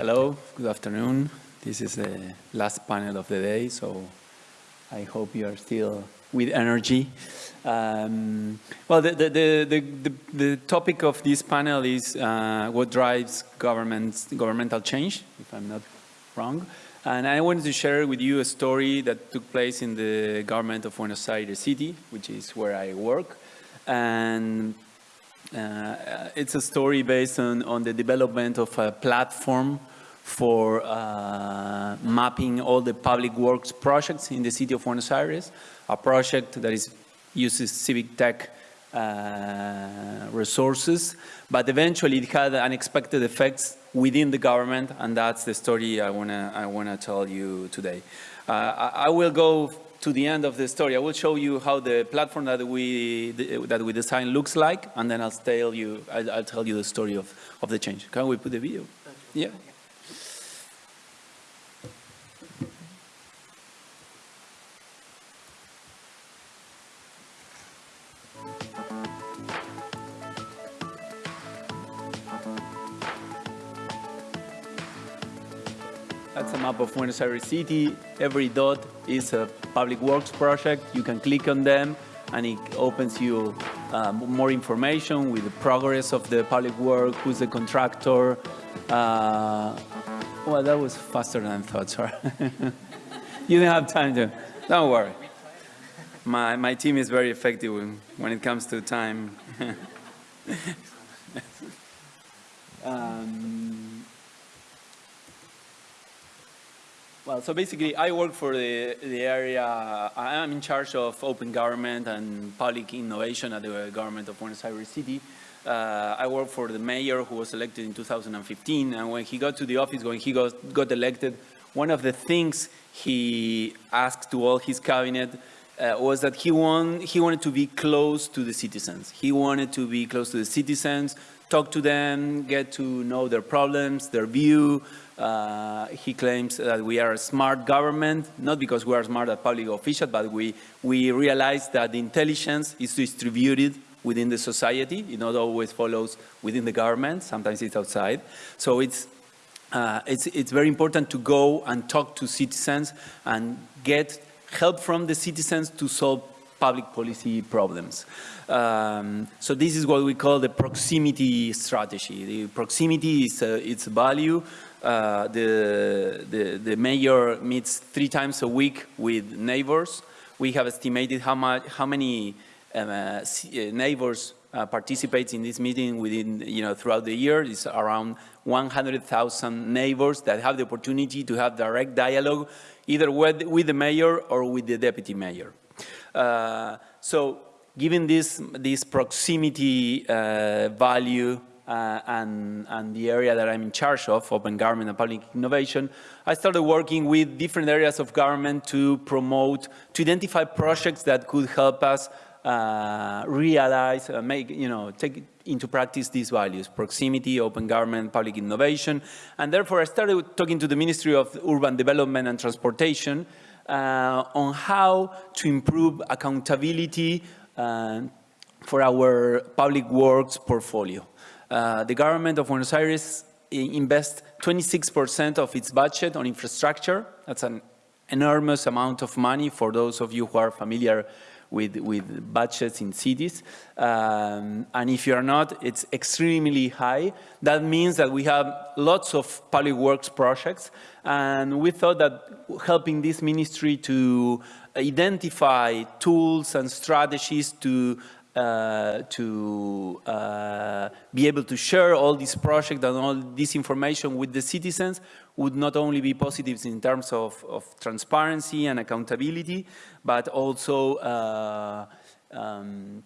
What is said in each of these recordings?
hello, good afternoon. This is the last panel of the day, so I hope you are still with energy. Um, well, the, the, the, the, topic of this panel is uh, what drives governmental change, if I'm not wrong. And I wanted to share with you a story that took place in the government of Buenos Aires City, which is where I work. And it's a story based on, on the development of a platform for uh, mapping all the public works projects in the city of Buenos Aires, a project that is uses civic tech uh, resources, but eventually it had unexpected effects within the government, and that's the story I wanna I wanna tell you today. Uh, I, I, will go to the end of the story. I will show you how the platform that we that we designed looks like, and then I'll tell you I'll, I'll tell you the story of of the change. Can we put the video? Yeah. That's a map of Buenos Aires City. Every dot is a public works project. You can click on them and it opens you uh, more information with the progress of the public work, who's the contractor. Uh, well, that was faster than I thought, sorry. you didn't have time to, don't worry. My, my team is very effective when, it comes to time. um, Well, so basically I work for the, the area, I am in charge of open government and public innovation at the government of Buenos Aires City. Uh, I work for the mayor who was elected in 2015 and when he got to the office, when he got, got elected, one of the things he asked to all his cabinet uh, was that he, want, he wanted to be close to the citizens. He wanted to be close to the citizens, talk to them, get to know their problems, their view, uh, he claims that we are a smart government, not because we are smart as public officials, but we, we realize that intelligence is distributed within the society. It not always follows within the government. Sometimes it's outside. So it's, uh, it's, it's very important to go and talk to citizens and get help from the citizens to solve public policy problems. Um, so this is what we call the proximity strategy. The proximity is uh, its value uh, the, the, the mayor meets three times a week with neighbors. We have estimated how, much, how many um, uh, uh neighbors uh, participate in this meeting within, you know, throughout the year. It's around 100,000 neighbors that have the opportunity to have direct dialogue either with, with the mayor or with the deputy mayor. Uh, so given this, this proximity uh, value uh, and, and the area that I'm in charge of, open government and public innovation, I started working with different areas of government to promote, to identify projects that could help us uh, realize, uh, make, you know, take into practice these values, proximity, open government, public innovation. And therefore I started talking to the Ministry of Urban Development and Transportation uh, on how to improve accountability uh, for our public works portfolio. Uh, the government of Buenos Aires invests 26% of its budget on infrastructure. That's an enormous amount of money for those of you who are familiar with, with budgets in cities. Um, and if you're not, it's extremely high. That means that we have lots of public works projects. And we thought that helping this ministry to identify tools and strategies to uh, to uh, be able to share all these projects and all this information with the citizens would not only be positives in terms of, of transparency and accountability, but also uh, um,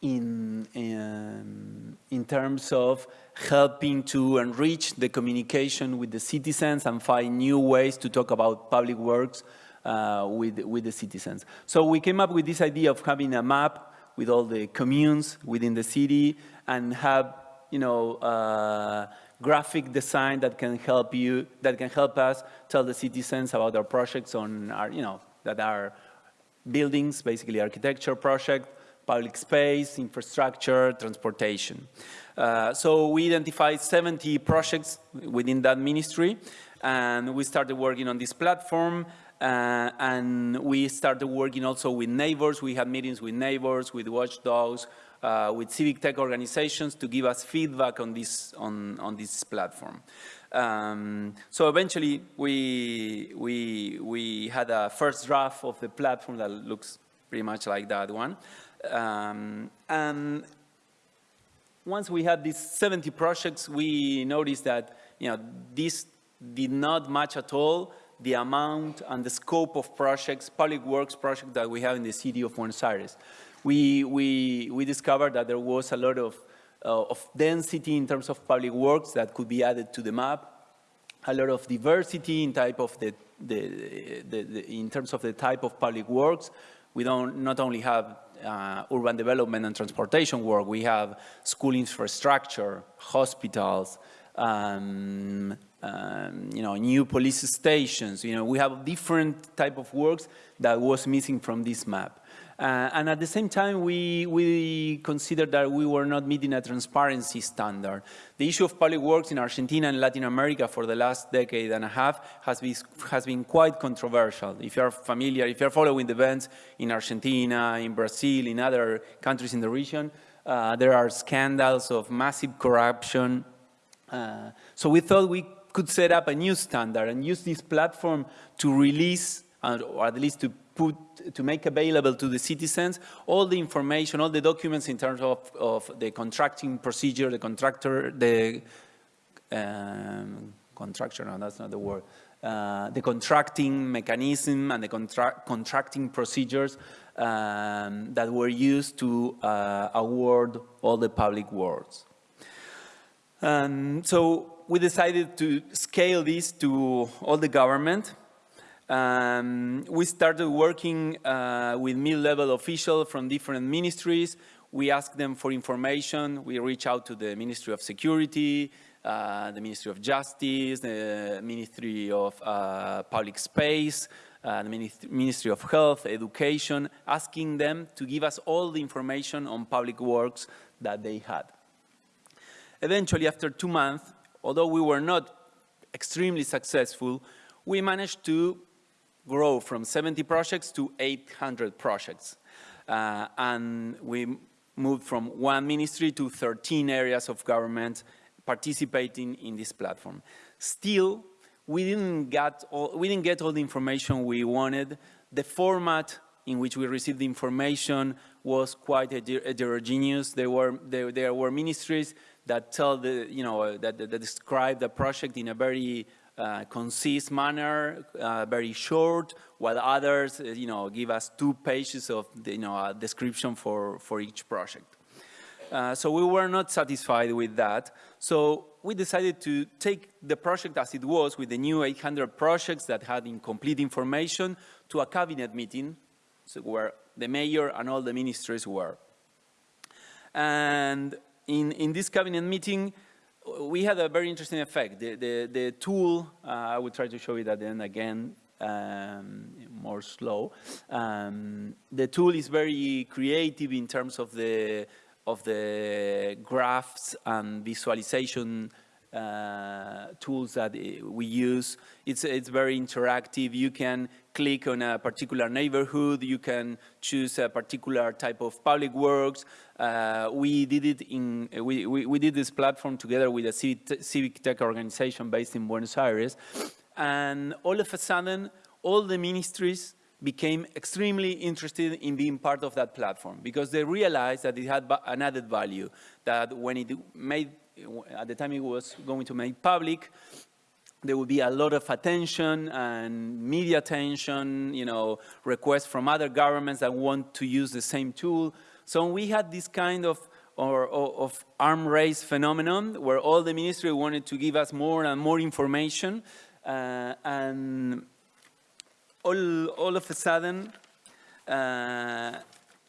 in, in, in, terms of helping to enrich the communication with the citizens and find new ways to talk about public works uh, with, with the citizens. So we came up with this idea of having a map with all the communes within the city and have, you know, uh, graphic design that can help you, that can help us tell the citizens about our projects on our, you know, that are buildings, basically architecture project, public space, infrastructure, transportation. Uh, so we identified 70 projects within that ministry, and we started working on this platform. Uh, and we started working also with neighbors. We had meetings with neighbors, with watchdogs, uh, with civic tech organizations to give us feedback on this, on, on this platform. Um, so eventually we, we, we had a first draft of the platform that looks pretty much like that one. Um, and once we had these 70 projects, we noticed that you know, this did not match at all the amount and the scope of projects, public works projects that we have in the city of Buenos Aires. We, we, we discovered that there was a lot of, uh, of density in terms of public works that could be added to the map, a lot of diversity in type of the, the, the, the in terms of the type of public works. We don't not only have uh, urban development and transportation work, we have school infrastructure, hospitals, um, um, you know, new police stations. You know, we have different type of works that was missing from this map. Uh, and at the same time, we, we considered that we were not meeting a transparency standard. The issue of public works in Argentina and Latin America for the last decade and a half has been, has been quite controversial. If you're familiar, if you're following the events in Argentina, in Brazil, in other countries in the region, uh, there are scandals of massive corruption. Uh, so we thought we could set up a new standard and use this platform to release, or at least to put, to make available to the citizens all the information, all the documents in terms of, of the contracting procedure, the contractor, the um, contractor, no, that's not the word, uh, the contracting mechanism and the contra contracting procedures um, that were used to uh, award all the public awards. Um, so we decided to scale this to all the government. Um, we started working uh, with mid-level officials from different ministries. We asked them for information. We reached out to the Ministry of Security, uh, the Ministry of Justice, the Ministry of uh, Public Space, uh, the Ministry of Health, Education, asking them to give us all the information on public works that they had. Eventually, after two months, although we were not extremely successful, we managed to grow from 70 projects to 800 projects. Uh, and we moved from one ministry to 13 areas of government participating in this platform. Still, we didn't get all, we didn't get all the information we wanted. The format in which we received the information was quite heterogeneous. There were, there, there were ministries that tell the, you know, that, that describe the project in a very uh, concise manner, uh, very short, while others, uh, you know, give us two pages of, the, you know, a description for, for each project. Uh, so we were not satisfied with that. So we decided to take the project as it was with the new 800 projects that had incomplete information to a cabinet meeting so where the mayor and all the ministries were. And in, in this cabinet meeting, we had a very interesting effect. The, the, the tool, uh, I will try to show it at the end again, um, more slow. Um, the tool is very creative in terms of the, of the graphs and visualization uh, tools that we use. It's, it's very interactive. You can click on a particular neighborhood. You can choose a particular type of public works. Uh, we did it in, we, we, we, did this platform together with a civic, civic tech organization based in Buenos Aires. And all of a sudden, all the ministries became extremely interested in being part of that platform because they realized that it had an added value, that when it made at the time it was going to make public, there would be a lot of attention and media attention, you know, requests from other governments that want to use the same tool. So we had this kind of or, or, of arm race phenomenon where all the ministry wanted to give us more and more information uh, and all, all of a sudden uh,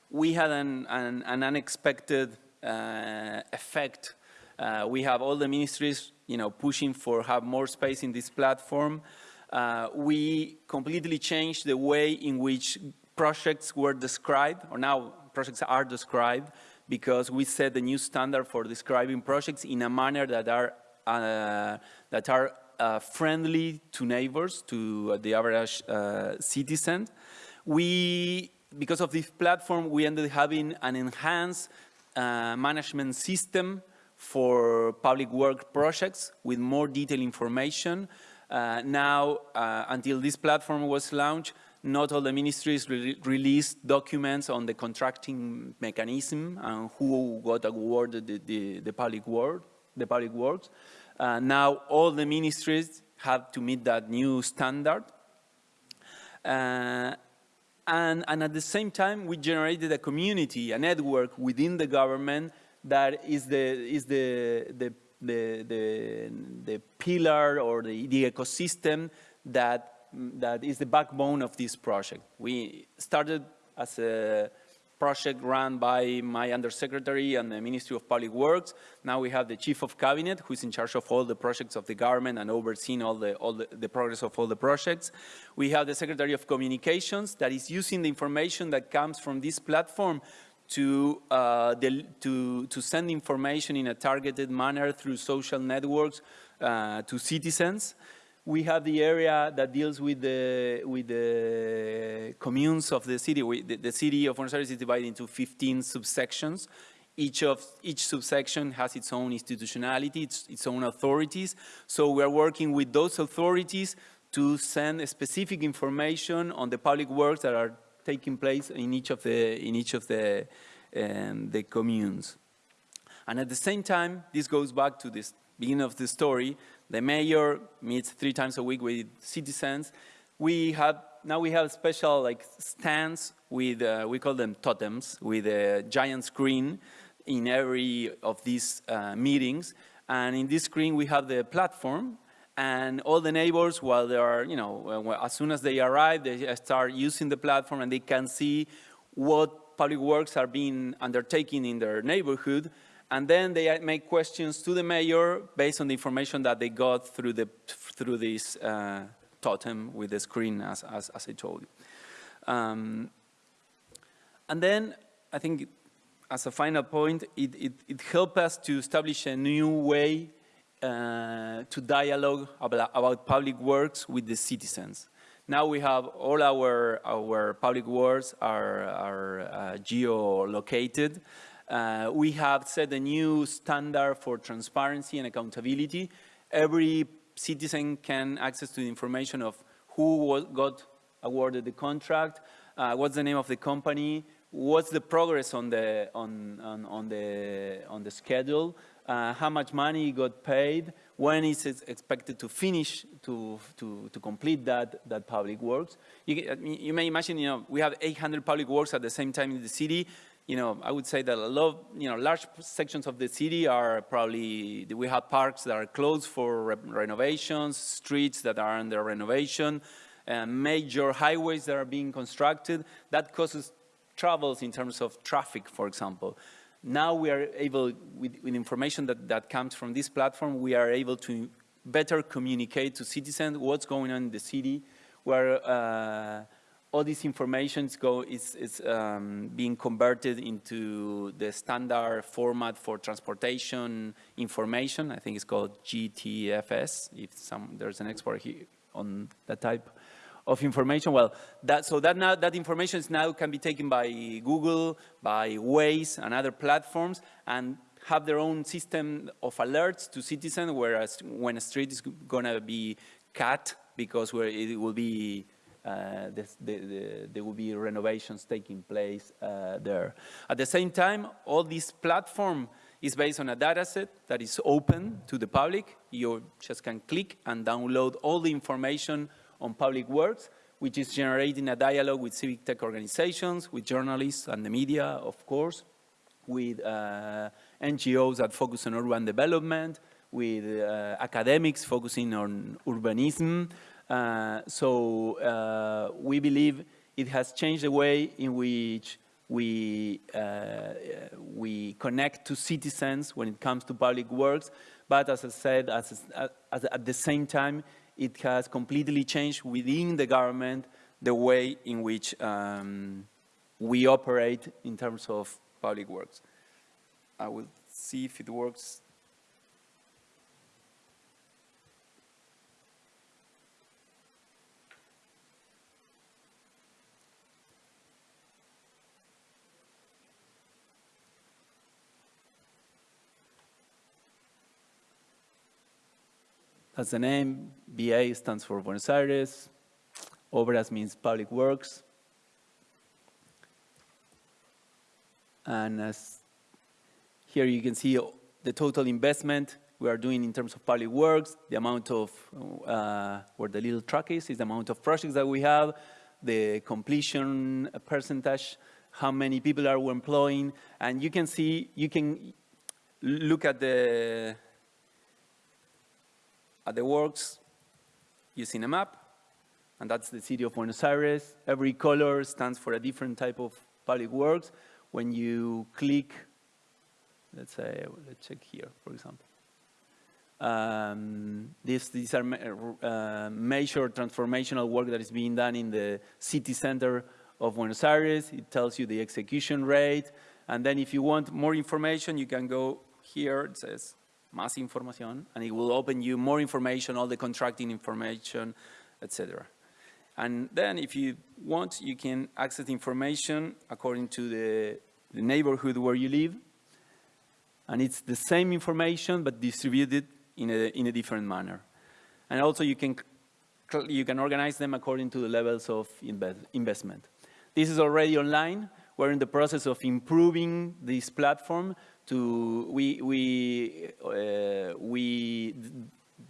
we had an, an, an unexpected uh, effect uh, we have all the ministries, you know, pushing for have more space in this platform. Uh, we completely changed the way in which projects were described, or now projects are described because we set the new standard for describing projects in a manner that are, uh, that are uh, friendly to neighbors, to the average uh, citizen. We, because of this platform, we ended up having an enhanced uh, management system for public work projects with more detailed information. Uh, now, uh, until this platform was launched, not all the ministries re released documents on the contracting mechanism and who got awarded the, the, the public work, the public works. Uh, now all the ministries have to meet that new standard. Uh, and, and, at the same time, we generated a community, a network within the government that is the, is the, the, the, the, the pillar or the, the ecosystem that that is the backbone of this project. We started as a project run by my undersecretary and the Ministry of Public Works. Now we have the Chief of Cabinet, who is in charge of all the projects of the government and overseeing all the, all the, the, progress of all the projects. We have the Secretary of Communications that is using the information that comes from this platform to, uh, to, to send information in a targeted manner through social networks uh, to citizens we have the area that deals with the with the communes of the city. We, the, the, city of Buenos Aires is divided into 15 subsections. Each of each subsection has its own institutionality, its, its own authorities. So we are working with those authorities to send specific information on the public works that are taking place in each of the in each of the um, the communes. And at the same time, this goes back to this beginning of the story the mayor meets three times a week with citizens. We have, now we have special like stands with, uh, we call them totems, with a giant screen in every of these uh, meetings. And in this screen, we have the platform and all the neighbors, while they are, you know, as soon as they arrive, they start using the platform and they can see what public works are being undertaken in their neighborhood and then they make questions to the mayor based on the information that they got through, the, through this uh, totem with the screen, as, as, as I told you. Um, and then I think as a final point, it, it, it helped us to establish a new way uh, to dialogue about, about, public works with the citizens. Now we have all our, our public works are, are uh, geo-located. Uh, we have set a new standard for transparency and accountability. Every citizen can access to the information of who got awarded the contract, uh, what's the name of the company, what's the progress on the, on, on, on the, on the schedule, uh, how much money got paid, when is it expected to finish, to, to, to complete that, that public works. You, you may imagine, you know, we have 800 public works at the same time in the city you know, I would say that a lot, you know, large sections of the city are probably, we have parks that are closed for re renovations, streets that are under renovation, uh, major highways that are being constructed. That causes troubles in terms of traffic, for example. Now we are able, with, with information that, that comes from this platform, we are able to better communicate to citizens what's going on in the city, where uh, all this information go, is, is um, being converted into the standard format for transportation information. I think it's called GTFS, if some, there's an expert here on that type of information. Well, that, so that, now, that information is now can be taken by Google, by Waze and other platforms and have their own system of alerts to citizens, whereas when a street is going to be cut because where it will be uh, the, the, there will be renovations taking place uh, there. At the same time, all this platform is based on a data set that is open to the public. You just can click and download all the information on public works, which is generating a dialogue with civic tech organizations, with journalists and the media, of course, with uh, NGOs that focus on urban development, with uh, academics focusing on urbanism, uh, so uh, we believe it has changed the way in which we, uh, we connect to citizens when it comes to public works. But as I said, as, as, at the same time, it has completely changed within the government the way in which um, we operate in terms of public works. I will see if it works. That's the name. BA stands for Buenos Aires. Obras means public works. And as here you can see the total investment we are doing in terms of public works, the amount of, uh, where the little truck is, is the amount of projects that we have, the completion percentage, how many people are we employing, and you can see, you can look at the at the works using a map, and that's the city of Buenos Aires. Every color stands for a different type of public works. When you click, let's say, let's check here, for example. Um, this, these are uh, major transformational work that is being done in the city center of Buenos Aires. It tells you the execution rate. And then if you want more information, you can go here. It says más información, and it will open you more information, all the contracting information, etc. And then if you want, you can access information according to the, the neighborhood where you live. And it's the same information, but distributed in a, in a different manner. And also you can, you can organize them according to the levels of investment. This is already online. We're in the process of improving this platform to, we, we, uh, we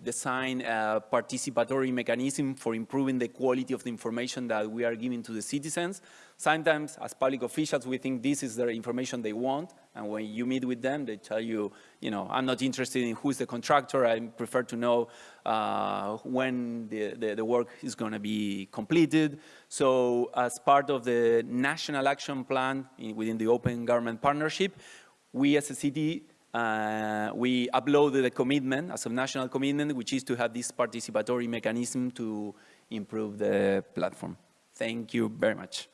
design a participatory mechanism for improving the quality of the information that we are giving to the citizens. Sometimes, as public officials, we think this is the information they want, and when you meet with them, they tell you, you know, I'm not interested in who's the contractor, I prefer to know uh, when the, the, the, work is going to be completed. So as part of the National Action Plan in, within the Open Government Partnership, we as a city, uh, we uploaded a commitment a national commitment, which is to have this participatory mechanism to improve the platform. Thank you very much.